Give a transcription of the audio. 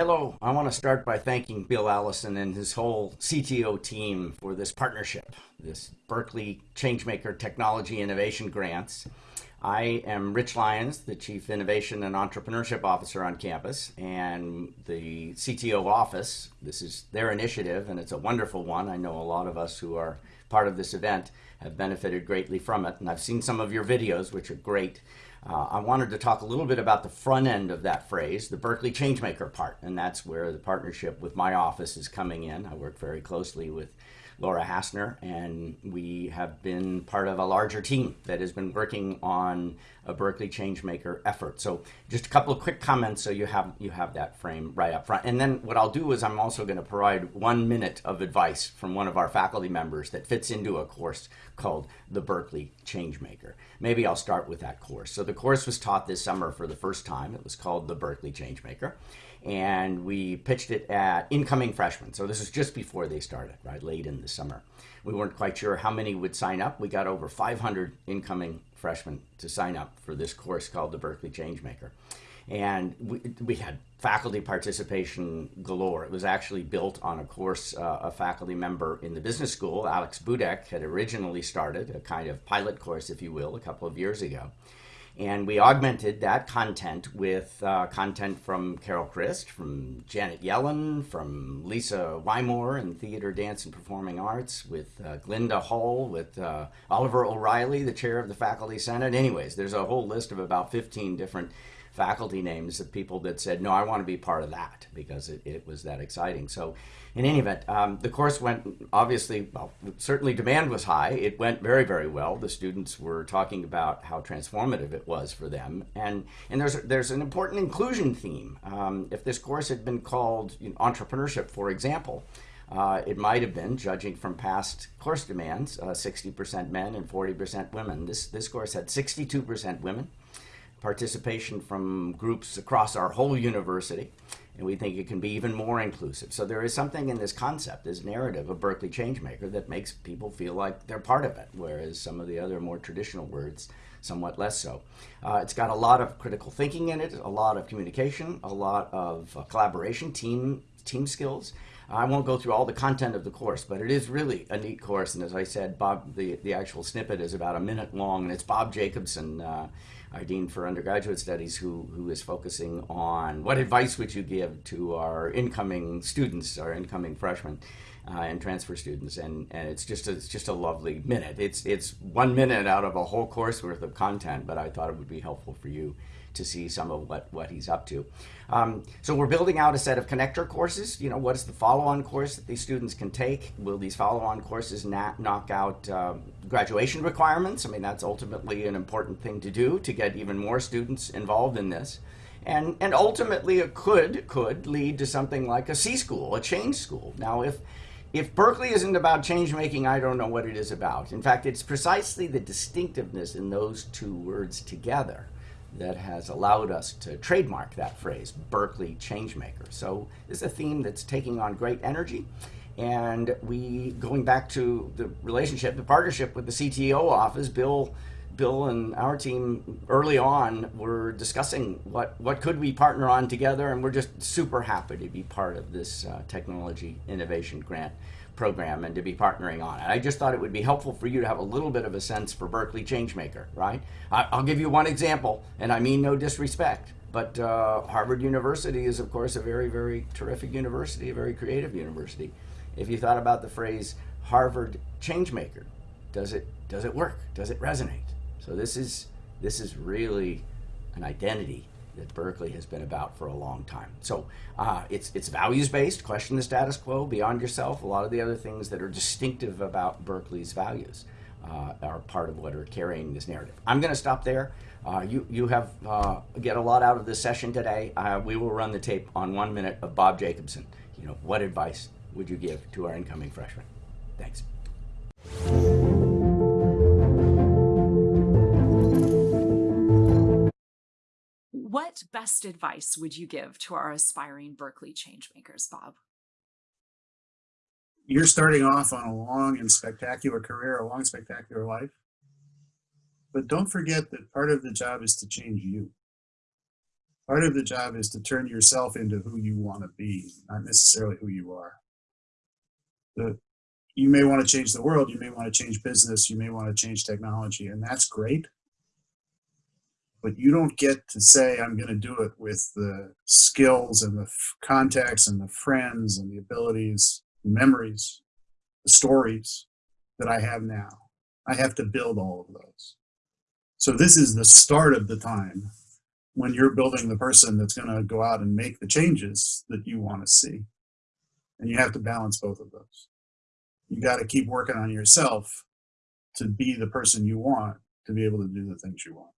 Hello, I want to start by thanking Bill Allison and his whole CTO team for this partnership, this Berkeley Changemaker Technology Innovation Grants. I am Rich Lyons, the Chief Innovation and Entrepreneurship Officer on campus, and the CTO office. This is their initiative, and it's a wonderful one. I know a lot of us who are part of this event have benefited greatly from it, and I've seen some of your videos, which are great. Uh, I wanted to talk a little bit about the front end of that phrase, the Berkeley Changemaker part, and that's where the partnership with my office is coming in. I work very closely with Laura Hassner, and we have been part of a larger team that has been working on a Berkeley Changemaker effort. So just a couple of quick comments so you have you have that frame right up front. And then what I'll do is I'm also going to provide one minute of advice from one of our faculty members that fits into a course called the Berkeley Changemaker. Maybe I'll start with that course. So the course was taught this summer for the first time. It was called the Berkeley Changemaker and we pitched it at incoming freshmen. So this is just before they started, right, late in the summer. We weren't quite sure how many would sign up. We got over 500 incoming freshmen to sign up for this course called the Berkeley Changemaker. And we, we had faculty participation galore. It was actually built on a course uh, a faculty member in the business school, Alex Budak, had originally started, a kind of pilot course, if you will, a couple of years ago. And we augmented that content with uh, content from Carol Christ, from Janet Yellen, from Lisa Wymore in theater, dance, and performing arts, with uh, Glynda Hull, with uh, Oliver O'Reilly, the chair of the Faculty Senate. Anyways, there's a whole list of about 15 different faculty names of people that said, no, I want to be part of that because it, it was that exciting. So in any event, um, the course went obviously, well, certainly demand was high. It went very, very well. The students were talking about how transformative it was for them. And, and there's, there's an important inclusion theme. Um, if this course had been called you know, entrepreneurship, for example, uh, it might have been, judging from past course demands, 60% uh, men and 40% women. This, this course had 62% women, participation from groups across our whole university and we think it can be even more inclusive. So there is something in this concept, this narrative of Berkeley Changemaker that makes people feel like they're part of it, whereas some of the other more traditional words somewhat less so. Uh, it's got a lot of critical thinking in it, a lot of communication, a lot of uh, collaboration, team team skills. I won't go through all the content of the course, but it is really a neat course. And as I said, Bob, the, the actual snippet is about a minute long, and it's Bob Jacobsen, uh, our Dean for Undergraduate Studies, who, who is focusing on what advice would you give to our incoming students, our incoming freshmen uh, and transfer students. And, and it's, just a, it's just a lovely minute. It's, it's one minute out of a whole course worth of content, but I thought it would be helpful for you to see some of what, what he's up to. Um, so we're building out a set of connector courses. You know, what is the follow-on course that these students can take? Will these follow-on courses not knock out uh, graduation requirements? I mean, that's ultimately an important thing to do to get even more students involved in this. And, and ultimately it could, could lead to something like a C school, a change school. Now, if, if Berkeley isn't about change making, I don't know what it is about. In fact, it's precisely the distinctiveness in those two words together that has allowed us to trademark that phrase, Berkeley Changemaker. So this is a theme that's taking on great energy. And we, going back to the relationship, the partnership with the CTO office, Bill, Bill and our team early on were discussing what, what could we partner on together, and we're just super happy to be part of this uh, technology innovation grant program and to be partnering on it. I just thought it would be helpful for you to have a little bit of a sense for Berkeley Changemaker, right? I'll give you one example, and I mean no disrespect, but uh, Harvard University is, of course, a very, very terrific university, a very creative university. If you thought about the phrase Harvard Changemaker, does it, does it work? Does it resonate? So this is, this is really an identity that Berkeley has been about for a long time. So uh, it's, it's values-based, question the status quo, beyond yourself. A lot of the other things that are distinctive about Berkeley's values uh, are part of what are carrying this narrative. I'm going to stop there. Uh, you, you have uh, get a lot out of this session today. Uh, we will run the tape on one minute of Bob Jacobsen. You know, what advice would you give to our incoming freshmen? Thanks. What best advice would you give to our aspiring Berkeley changemakers, Bob? You're starting off on a long and spectacular career, a long, spectacular life. But don't forget that part of the job is to change you. Part of the job is to turn yourself into who you want to be, not necessarily who you are. The, you may want to change the world, you may want to change business, you may want to change technology, and that's great. But you don't get to say, I'm going to do it with the skills and the contacts and the friends and the abilities, the memories, the stories that I have now. I have to build all of those. So this is the start of the time when you're building the person that's going to go out and make the changes that you want to see. And you have to balance both of those. You got to keep working on yourself to be the person you want to be able to do the things you want.